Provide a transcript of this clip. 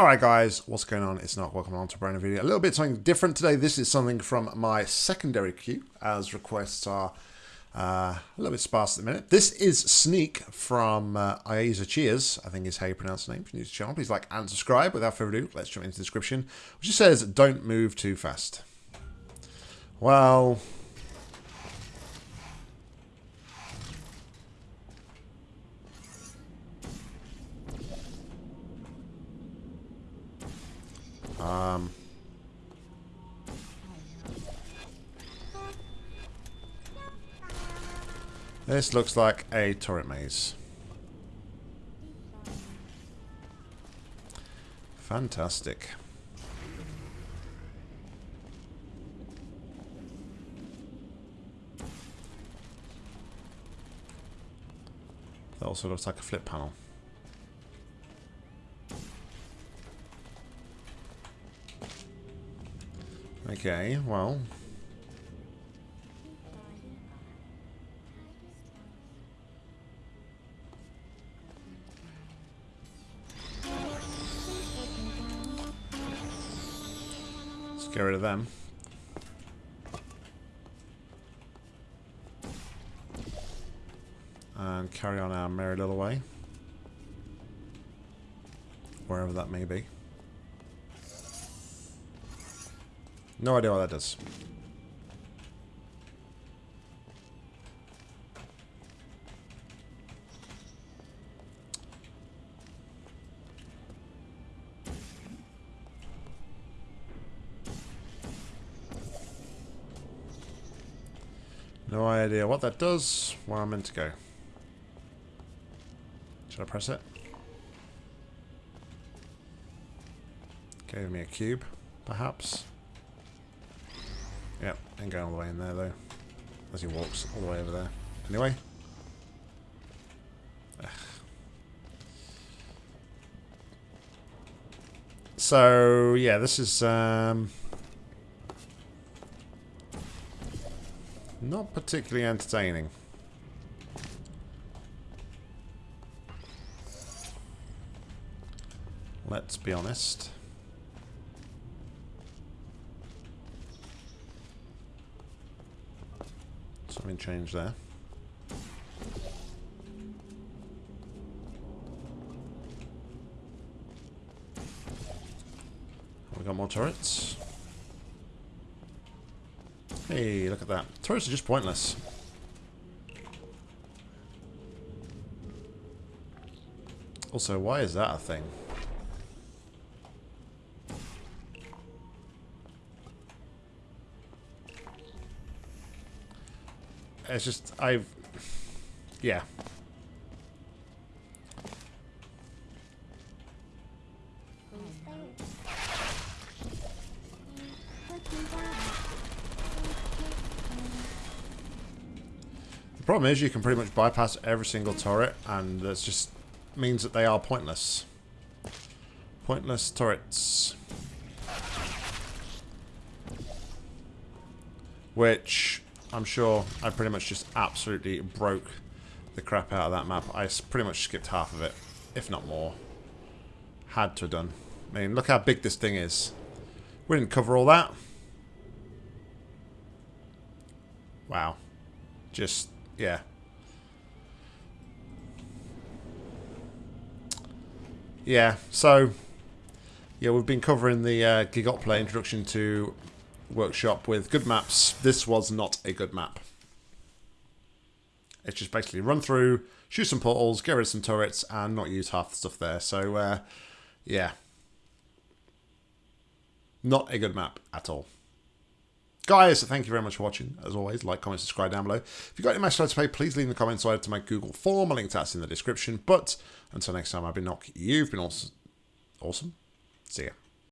Alright guys, what's going on? It's Nock welcome on to a brand new video. A little bit something different today. This is something from my secondary queue, as requests are uh, a little bit sparse at the minute. This is Sneak from uh, Cheers, I think is how you pronounce the name. If you're new to the channel, please like and subscribe. Without further ado, let's jump into the description, which just says, don't move too fast. Well... Um... This looks like a turret maze. Fantastic. That also looks like a flip panel. Okay, well, Let's get rid of them. And carry on our merry little way. Wherever that may be. No idea what that does. No idea what that does, where I'm meant to go. Should I press it? Gave me a cube, perhaps. Yep, ain't going all the way in there though. As he walks all the way over there. Anyway. Ugh. So, yeah, this is... Um, Not particularly entertaining. Let's be honest. Something changed there. Oh, we got more turrets. Hey, look at that. Turrets are just pointless. Also, why is that a thing? It's just, I've... Yeah. The problem is you can pretty much bypass every single turret and that just means that they are pointless. Pointless turrets. Which I'm sure I pretty much just absolutely broke the crap out of that map. I pretty much skipped half of it, if not more. Had to have done. I mean, look how big this thing is. We didn't cover all that. Wow. Just yeah. Yeah, so, yeah, we've been covering the uh, Gigotplay introduction to Workshop with good maps. This was not a good map. It's just basically run through, shoot some portals, get rid of some turrets, and not use half the stuff there. So, uh, yeah. Not a good map at all. Guys, thank you very much for watching. As always, like, comment, subscribe down below. If you've got any messages to pay, please leave in the comments or to my Google form. A link to that's in the description. But until next time, I've been Nock. You've been awesome. Awesome. See ya.